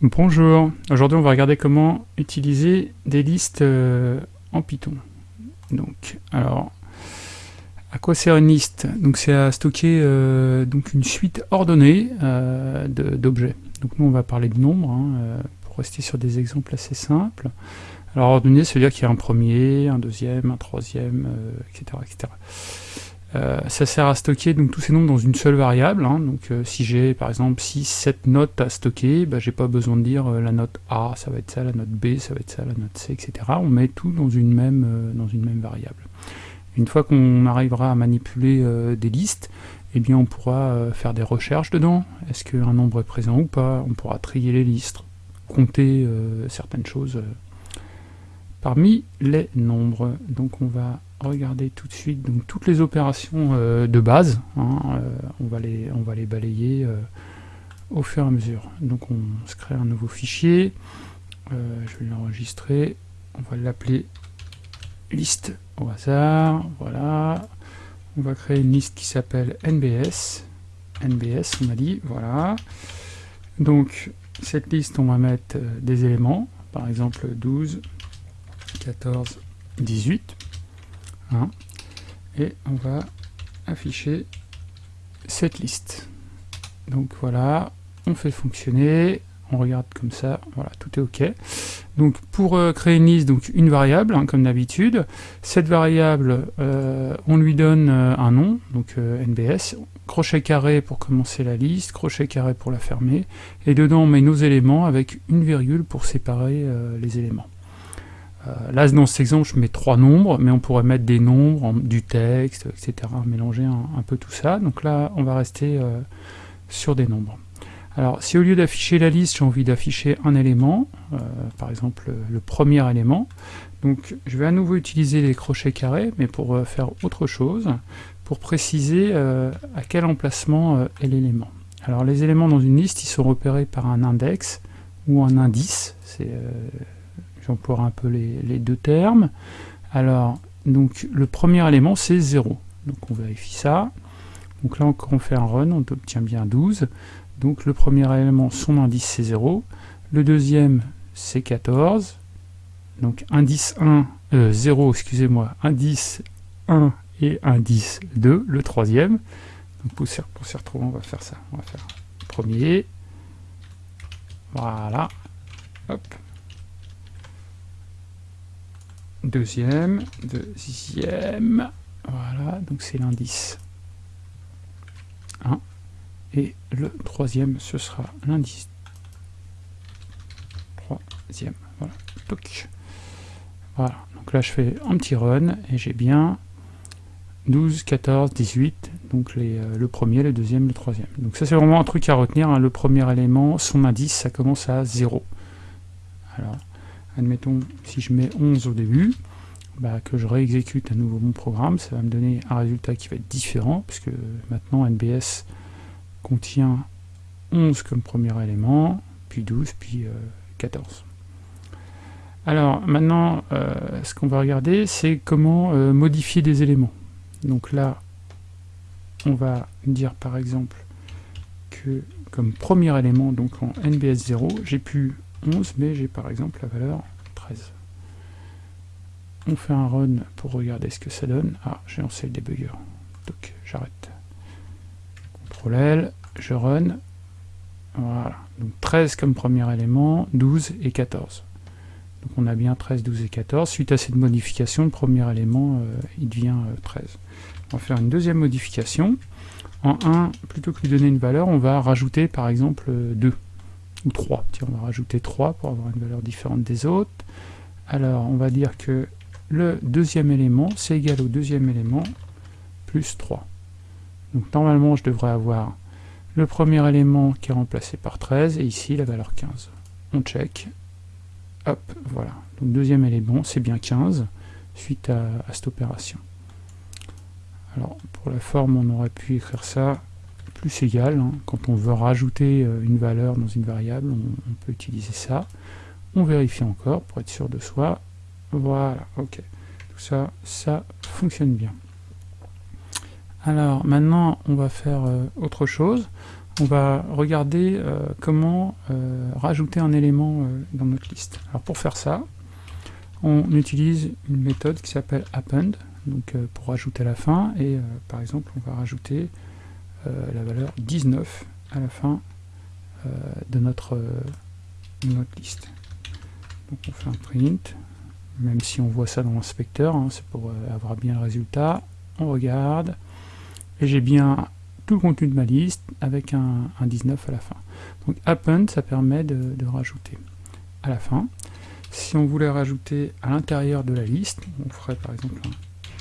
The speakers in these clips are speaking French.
Bonjour, aujourd'hui on va regarder comment utiliser des listes euh, en Python. Donc, alors, à quoi sert une liste? Donc c'est à stocker euh, donc une suite ordonnée euh, d'objets. Donc nous on va parler de nombres, hein, pour rester sur des exemples assez simples. Alors ordonnée, ça veut dire qu'il y a un premier, un deuxième, un troisième, etc. etc. Euh, ça sert à stocker donc, tous ces nombres dans une seule variable. Hein. donc euh, si j'ai par exemple 6, 7 notes à stocker, bah, j'ai pas besoin de dire euh, la note A, ça va être ça, la note B, ça va être ça, la note C, etc. On met tout dans une même, dans une même variable. Une fois qu'on arrivera à manipuler des listes, eh bien on pourra faire des recherches dedans. Est-ce qu'un nombre est présent ou pas? On pourra trier les listes, compter certaines choses parmi les nombres. Donc on va regarder tout de suite donc, toutes les opérations euh, de base. Hein, euh, on, va les, on va les balayer euh, au fur et à mesure. Donc on se crée un nouveau fichier. je vais l'enregistrer. On va l'appeler liste au hasard. Voilà. On va créer une liste qui s'appelle NBS. NBS, on a dit. Voilà. Donc cette liste, on va mettre des éléments. Par exemple 12, 14, 18. Hein. et on va afficher cette liste. Donc voilà, on fait fonctionner, on regarde comme ça, voilà, tout est OK. Donc pour euh, créer une liste, donc une variable, hein, comme d'habitude, cette variable, euh, on lui donne euh, un nom, donc NBS, crochet carré pour commencer la liste, crochet carré pour la fermer, et dedans on met nos éléments avec une virgule pour séparer les éléments. Euh, là, dans cet exemple, je mets trois nombres, mais on pourrait mettre des nombres, du texte, etc., mélanger un, peu tout ça. Donc là, on va rester euh, sur des nombres. Alors, si au lieu d'afficher la liste, j'ai envie d'afficher un élément, euh, par exemple le premier élément, donc je vais à nouveau utiliser les crochets carrés, mais pour faire autre chose, pour préciser à quel emplacement est l'élément. Alors les éléments dans une liste, ils sont repérés par un index ou un indice, j'emploie un peu les, deux termes. Alors, donc le premier élément c'est 0. Donc on vérifie ça. Donc là quand on fait un run, on obtient bien 12. Donc le premier élément, son indice c'est 0. Le deuxième c'est 14. Donc indice 1, 0, euh, excusez-moi, indice 1 et indice 2, le troisième. Donc pour s'y retrouver, on va faire ça. On va faire premier. Voilà. Hop deuxième, deuxième, voilà, donc c'est l'indice. 1, et le troisième, ce sera l'indice. Troisième, voilà, Voilà, donc là je fais un petit run, et j'ai bien 12, 14, 18, donc les, euh, le premier, le deuxième, le troisième. Donc ça c'est vraiment un truc à retenir, hein. le premier élément, son indice, ça commence à 0. Alors, admettons, si je mets 11 au début, bah, que je réexécute à nouveau mon programme, ça va me donner un résultat qui va être différent, puisque maintenant NBS contient 11 comme premier élément, puis 12, puis 14. Euh, Alors maintenant, euh, ce qu'on va regarder, c'est comment euh, modifier des éléments. Donc là, on va dire par exemple que comme premier élément, donc en NBS 0, j'ai pu 11, mais j'ai par exemple la valeur 13. On fait un run pour regarder ce que ça donne. Ah, j'ai lancé le debugger. Donc j'arrête. CTRL L, je run. Voilà. Donc 13 comme premier élément, 12 et 14. Donc on a bien 13, 12 et 14. Suite à cette modification, le premier élément, euh, il devient 13. Euh, on va faire une deuxième modification. En 1, plutôt que lui donner une valeur, on va rajouter par exemple 2 ou 3. on va rajouter 3 pour avoir une valeur différente des autres. Alors, on va dire que le deuxième élément, c'est égal au deuxième élément plus 3. Donc normalement, je devrais avoir le premier élément qui est remplacé par 13, et ici la valeur 15. On check. Hop, voilà. Donc deuxième élément, c'est bien 15, suite à, cette opération. Alors, pour la forme, on aurait pu écrire ça plus égal. Hein. Quand on veut rajouter euh, une valeur dans une variable, on, peut utiliser ça. On vérifie encore pour être sûr de soi. Voilà, ok. Tout ça, ça fonctionne bien. Alors maintenant, on va faire euh, autre chose. on va regarder euh, comment rajouter un élément dans notre liste. Alors pour faire ça, on utilise une méthode qui s'appelle append, donc pour rajouter à la fin, et par exemple on va rajouter la valeur 19 à la fin de notre, notre liste. Donc on fait un print, même si on voit ça dans l'inspecteur, hein, c'est pour avoir bien le résultat. On regarde, et j'ai bien tout le contenu de ma liste avec un, 19 à la fin. Donc append, ça permet de, rajouter à la fin. Si on voulait rajouter à l'intérieur de la liste, on ferait par exemple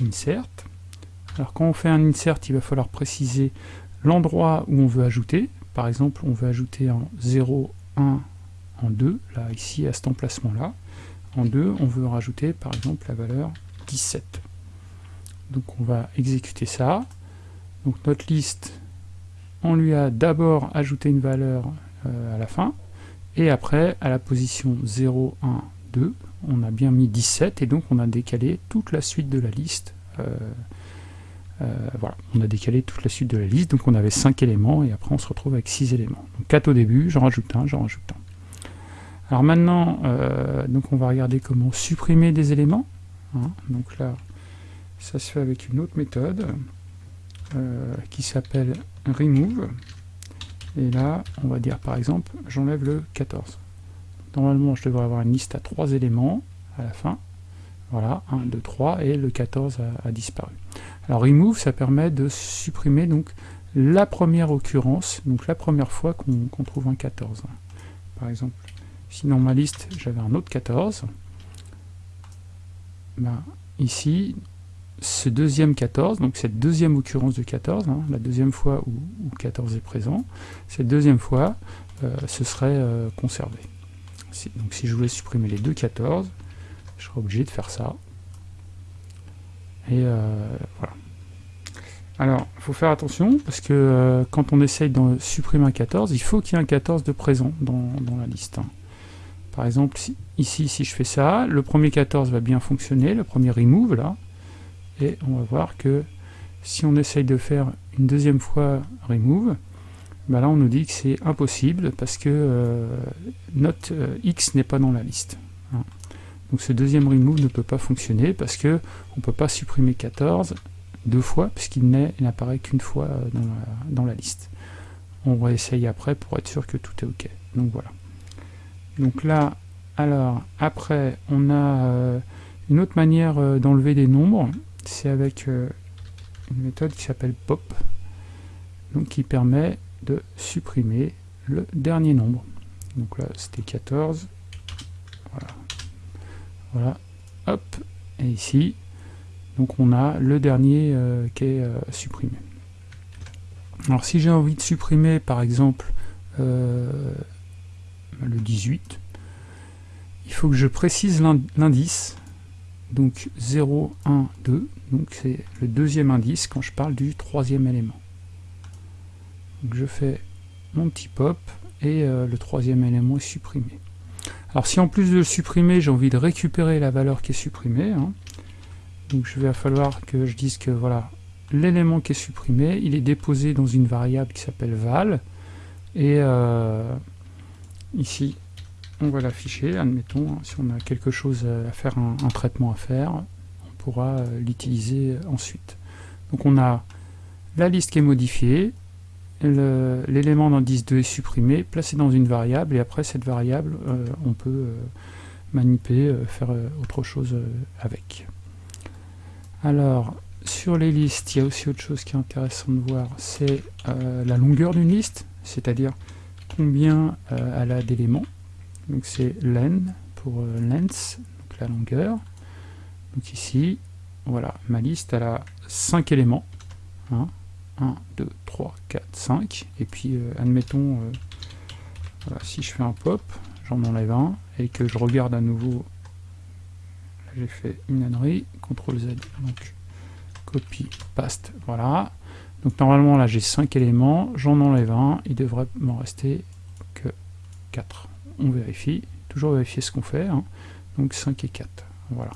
un insert. Alors quand on fait un insert, il va falloir préciser l'endroit où on veut ajouter. Par exemple, on veut ajouter en 0, 1, en 2, là ici à cet emplacement-là. En 2, on veut rajouter par exemple la valeur 17. Donc on va exécuter ça. Donc notre liste, on lui a d'abord ajouté une valeur euh, à la fin, et après, à la position 0, 1, 2, on a bien mis 17, et donc on a décalé toute la suite de la liste. Euh, euh, voilà, on a décalé toute la suite de la liste, donc on avait 5 éléments, et après on se retrouve avec 6 éléments. Donc 4 au début, j'en rajoute un, j'en rajoute un. Alors maintenant, donc on va regarder comment supprimer des éléments. Hein. donc là, ça se fait avec une autre méthode. Euh, qui s'appelle remove. Et là, on va dire par exemple, j'enlève le 14. Normalement, je devrais avoir une liste à trois éléments à la fin. Voilà, 1, 2, 3, et le 14 a, disparu. Alors remove, ça permet de supprimer donc la première occurrence, donc la première fois qu'on trouve un 14. Par exemple, si dans ma liste j'avais un autre 14, ben, ici, ce deuxième 14, donc cette deuxième occurrence de 14, hein, la deuxième fois où, 14 est présent, cette deuxième fois, euh, ce serait euh, conservé. donc si je voulais supprimer les deux 14, je serais obligé de faire ça. Et euh, voilà. Alors, il faut faire attention, parce que quand on essaye de supprimer un 14, il faut qu'il y ait un 14 de présent dans, la liste. Hein. Par exemple, ici, si je fais ça, le premier 14 va bien fonctionner, le premier remove, là, et on va voir que si on essaye de faire une deuxième fois remove, ben là on nous dit que c'est impossible parce que euh, note euh, x n'est pas dans la liste. Hein. Donc ce deuxième remove ne peut pas fonctionner parce que on peut pas supprimer 14 deux fois puisqu'il n'apparaît qu'une fois euh, dans la, liste. On va essayer après pour être sûr que tout est ok. Donc voilà. Donc là, alors après on a une autre manière d'enlever des nombres c'est avec euh, une méthode qui s'appelle pop, donc qui permet de supprimer le dernier nombre. Donc là, c'était 14. Voilà. Voilà. Hop. Et ici, donc on a le dernier euh, qui est euh, supprimé. Alors si j'ai envie de supprimer, par exemple, le 18, il faut que je précise l'indice donc 0, 1, 2, donc c'est le deuxième indice quand je parle du troisième élément. Donc je fais mon petit pop et euh, le troisième élément est supprimé. Alors si en plus de le supprimer, j'ai envie de récupérer la valeur qui est supprimée, hein, donc je vais falloir que je dise que voilà, l'élément qui est supprimé, il est déposé dans une variable qui s'appelle val, et euh, ici on va l'afficher, admettons, hein, si on a quelque chose à faire, un, traitement à faire, on pourra euh, l'utiliser ensuite. Donc on a la liste qui est modifiée, l'élément d'indice 2 est supprimé, placé dans une variable, et après cette variable, euh, on peut euh, manipuler, faire autre chose avec. Alors, sur les listes, il y a aussi autre chose qui est intéressant de voir, c'est la longueur d'une liste, c'est-à-dire combien elle a d'éléments donc c'est len pour euh, length, donc la longueur. Donc ici, voilà, ma liste elle a 5 éléments. 1, 2, 3, 4, 5. Et puis euh, admettons, euh, si je fais un pop, j'en enlève un, et que je regarde à nouveau, j'ai fait une ânerie, CTRL Z, donc copie, paste, voilà. Donc normalement là j'ai 5 éléments, j'en enlève un, il devrait m'en rester que 4 on vérifie, toujours vérifier ce qu'on fait, hein. donc 5 et 4, voilà.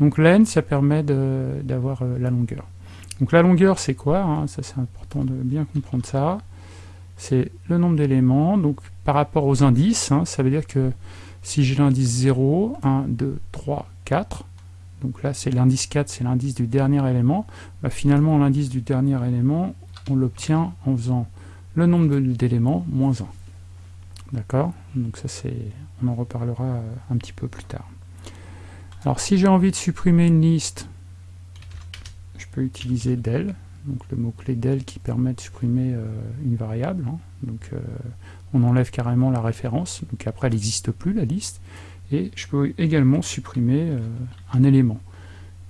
Donc len, ça permet d'avoir euh, la longueur. Donc la longueur, c'est quoi hein? Ça, c'est important de bien comprendre ça. c'est le nombre d'éléments, donc par rapport aux indices, hein, ça veut dire que si j'ai l'indice 0, 1, 2, 3, 4, donc là c'est l'indice 4, c'est l'indice du dernier élément, bah, finalement l'indice du dernier élément, on l'obtient en faisant le nombre d'éléments moins 1. D'accord? Donc ça c'est, on en reparlera euh, un petit peu plus tard. Alors si j'ai envie de supprimer une liste, je peux utiliser del, donc le mot-clé del qui permet de supprimer euh, une variable. Hein. Donc euh, on enlève carrément la référence, donc après elle n'existe plus la liste. Et je peux également supprimer un élément.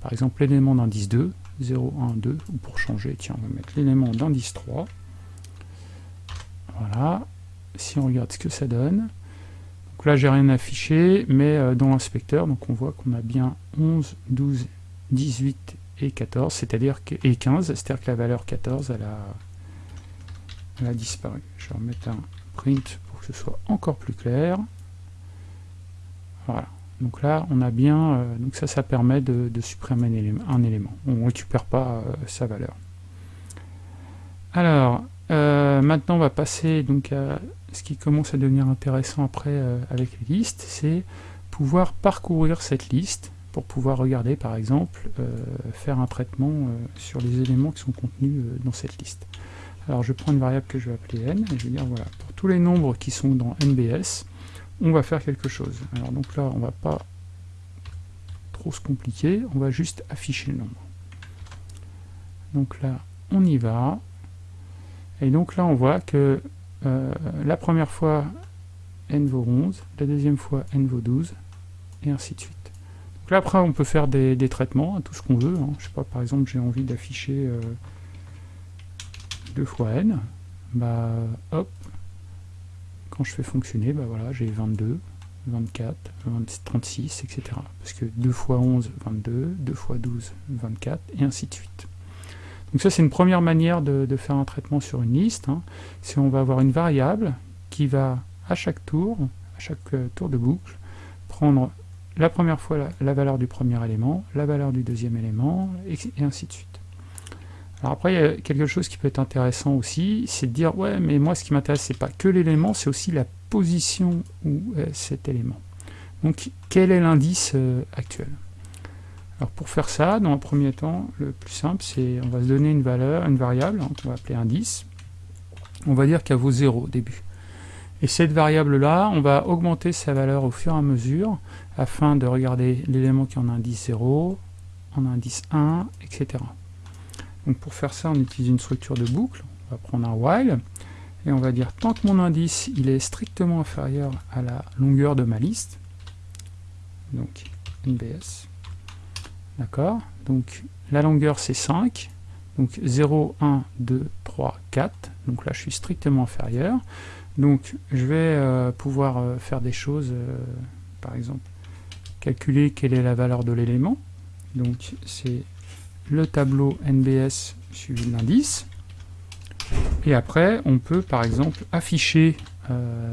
Par exemple l'élément d'indice 2, 0, 1, 2, ou pour changer, tiens, on va mettre l'élément d'indice 3. Voilà, si on regarde ce que ça donne, donc là j'ai rien affiché, mais euh, dans l'inspecteur, donc on voit qu'on a bien 11, 12, 18 et 14, c'est-à-dire que, et 15, c'est-à-dire que la valeur 14, elle a, elle a disparu. Je vais remettre un print pour que ce soit encore plus clair. Voilà. Donc là, on a bien, euh, donc ça, ça permet de, supprimer un élément, On ne récupère pas euh, sa valeur. Alors, maintenant, on va passer donc à ce qui commence à devenir intéressant après euh, avec les listes, c'est pouvoir parcourir cette liste pour pouvoir regarder par exemple, euh, faire un traitement euh, sur les éléments qui sont contenus dans cette liste. Alors je prends une variable que je vais appeler n, et je vais dire voilà, pour tous les nombres qui sont dans NBS, on va faire quelque chose. Alors donc là, on va pas trop se compliquer, on va juste afficher le nombre. Donc là, on y va, et donc là on voit que euh, la première fois n vaut 11, la deuxième fois n vaut 12, et ainsi de suite. Là après on peut faire des, traitements, tout ce qu'on veut. Hein. Je sais pas, par exemple j'ai envie d'afficher 2 euh, fois n, bah hop, quand je fais fonctionner, bah voilà, j'ai 22, 24, 36, etc. Parce que 2 fois 11, 22, 2 fois 12, 24, et ainsi de suite. Donc ça c'est une première manière de, faire un traitement sur une liste. Hein. C'est on va avoir une variable qui va à chaque tour, à chaque euh, tour de boucle, prendre la première fois la, valeur du premier élément, la valeur du deuxième élément, et, ainsi de suite. Alors après, il y a quelque chose qui peut être intéressant aussi, c'est de dire, ouais, mais moi ce qui m'intéresse, c'est pas que l'élément, c'est aussi la position où est cet élément. Donc, quel est l'indice euh, actuel? Alors pour faire ça, dans un premier temps, le plus simple, c'est on va se donner une valeur, une variable, hein, qu'on va appeler indice. On va dire qu'elle vaut 0 au début. Et cette variable-là, on va augmenter sa valeur au fur et à mesure, afin de regarder l'élément qui en a indice 0, en indice 1, etc. Donc pour faire ça, on utilise une structure de boucle. On va prendre un while, et on va dire tant que mon indice il est strictement inférieur à la longueur de ma liste, donc NBS, D'accord? Donc la longueur c'est 5. Donc 0, 1, 2, 3, 4. Donc là je suis strictement inférieur. Donc je vais euh, pouvoir euh, faire des choses, euh, par exemple, calculer quelle est la valeur de l'élément. Donc c'est le tableau NBS suivi de l'indice. Et après, on peut par exemple afficher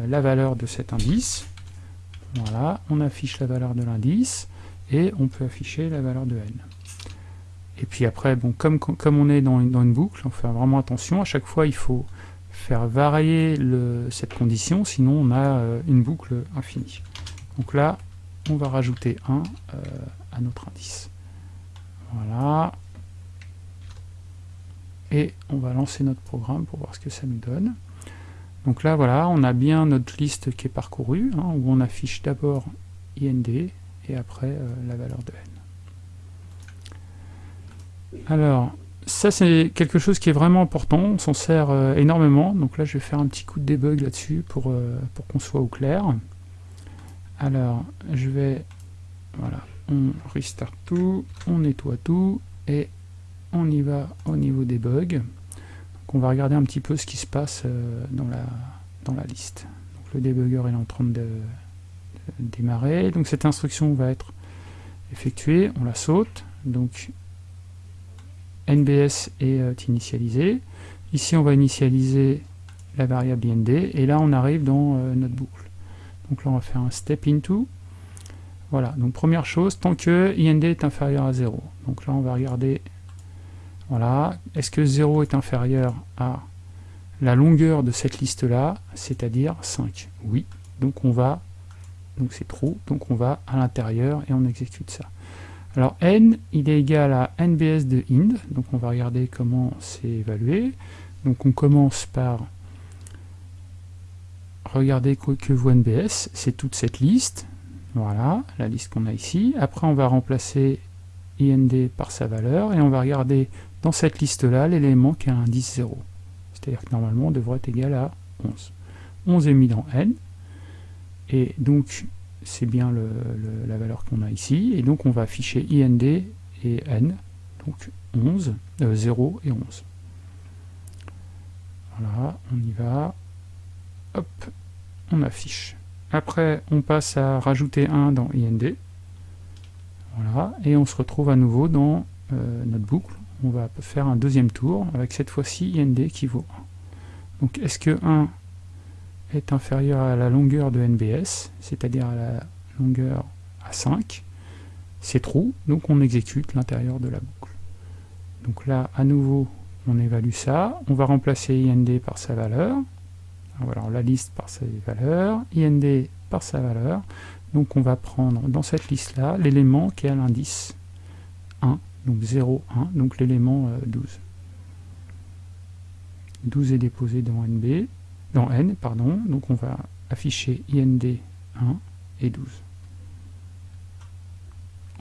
la valeur de cet indice. Voilà, on affiche la valeur de l'indice et on peut afficher la valeur de n. Et puis après, comme, on est dans dans une boucle, on fait vraiment attention, à chaque fois il faut faire varier le, cette condition, sinon on a euh, une boucle infinie. Donc là, on va rajouter 1 euh, à notre indice. Voilà. Et on va lancer notre programme pour voir ce que ça nous donne. Donc là, voilà, on a bien notre liste qui est parcourue, hein, où on affiche d'abord IND, et après euh, la valeur de n. Alors, ça c'est quelque chose qui est vraiment important, on s'en sert euh, énormément, donc là je vais faire un petit coup de debug là-dessus pour, euh, pour qu'on soit au clair. Alors, je vais, voilà, on restart tout, on nettoie tout, et on y va au niveau des bugs. On va regarder un petit peu ce qui se passe dans, la, dans la liste. Donc le debugger est en train de, démarrer. Donc cette instruction va être effectuée, on la saute. Donc NBS est euh, initialisé. Ici on va initialiser la variable IND et là on arrive dans euh, notre boucle. Donc là on va faire un step into. Voilà, donc première chose, tant que IND est inférieur à 0. Donc là on va regarder, voilà, est-ce que 0 est inférieur à la longueur de cette liste-là, c'est-à-dire 5. Oui, donc on va, donc c'est true, donc on va à l'intérieur et on exécute ça. Alors n, il est égal à nbs de int, donc on va regarder comment c'est évalué. Donc on commence par regarder que vaut nbs, c'est toute cette liste, voilà, la liste qu'on a ici. Après on va remplacer ind par sa valeur, et on va regarder dans cette liste-là l'élément qui a un indice 0. C'est-à-dire que normalement on devrait être égal à 11. 11 est mis dans n, et donc c'est bien la valeur qu'on a ici, et donc on va afficher ind et n, donc 11, 0 euh, et 11. Voilà, on y va, hop, on affiche. Après, on passe à rajouter 1 dans ind, voilà, et on se retrouve à nouveau dans euh, notre boucle. On va faire un deuxième tour, avec cette fois-ci ind qui vaut 1. Donc est-ce que 1 est inférieur à la longueur de NBS, c'est-à-dire à la longueur à 5, c'est true, donc on exécute l'intérieur de la boucle. Donc là, à nouveau, on évalue ça, on va remplacer IND par sa valeur, la liste par sa valeur, IND par sa valeur, donc on va prendre dans cette liste-là l'élément qui a l'indice 1, donc 0, 1, donc l'élément 12. Euh, 12 est déposé dans NB, dans n, pardon, donc on va afficher ind 1 et 12.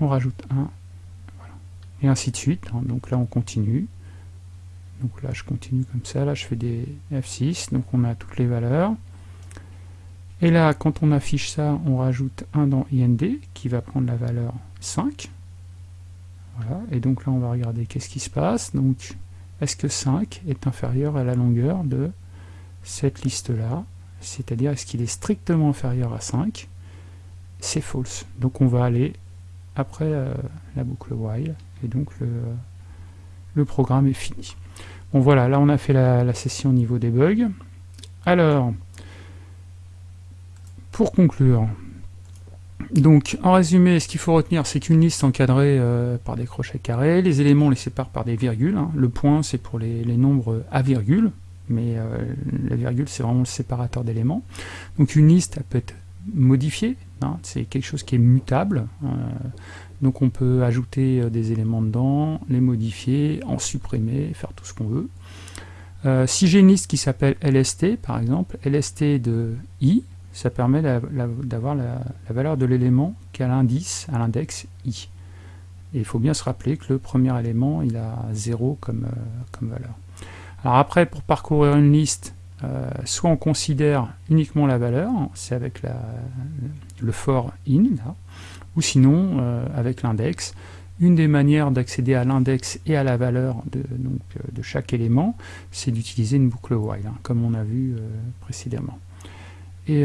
On rajoute 1, voilà. et ainsi de suite, hein. donc là on continue, donc là je continue comme ça, là je fais des F6, donc on a toutes les valeurs, et là quand on affiche ça, on rajoute 1 dans ind, qui va prendre la valeur 5, voilà, et donc là on va regarder qu'est-ce qui se passe, donc est-ce que 5 est inférieur à la longueur de cette liste-là, c'est-à-dire est-ce qu'il est strictement inférieur à 5 C'est false. Donc on va aller après euh, la boucle while, et donc le, programme est fini. Bon voilà, là on a fait la, session au niveau des bugs. Alors, pour conclure, donc, en résumé, ce qu'il faut retenir, c'est qu'une liste encadrée euh, par des crochets carrés, les éléments les sépare par des virgules. Hein. Le point, c'est pour les, nombres à virgule, mais euh, la virgule c'est vraiment le séparateur d'éléments. Donc une liste elle peut être modifiée, hein, c'est quelque chose qui est mutable, euh, donc on peut ajouter euh, des éléments dedans, les modifier, en supprimer, faire tout ce qu'on veut. si j'ai une liste qui s'appelle LST par exemple, LST de i, ça permet d'avoir la, valeur de l'élément qui a l'indice, à l'index i. Et il faut bien se rappeler que le premier élément, il a 0 comme, comme valeur. Alors après, pour parcourir une liste, euh, soit on considère uniquement la valeur, c'est avec le for in, ou sinon euh, avec l'index. Une des manières d'accéder à l'index et à la valeur de, donc, euh, de chaque élément, c'est d'utiliser une boucle while, hein, comme on a vu précédemment. Et,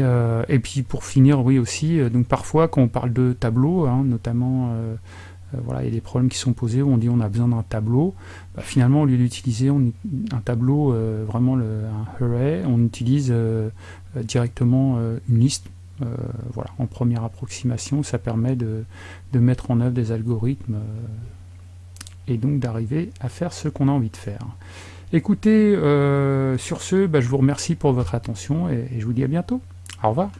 puis pour finir, oui aussi, donc parfois quand on parle de tableau, hein, notamment voilà, il y a des problèmes qui sont posés où on dit on a besoin d'un tableau. Bah, finalement, au lieu d'utiliser un tableau, euh, vraiment un array, on utilise euh, directement une liste. voilà, en première approximation, ça permet de, mettre en œuvre des algorithmes et donc d'arriver à faire ce qu'on a envie de faire. Écoutez, sur ce, bah, je vous remercie pour votre attention et je vous dis à bientôt. Au revoir.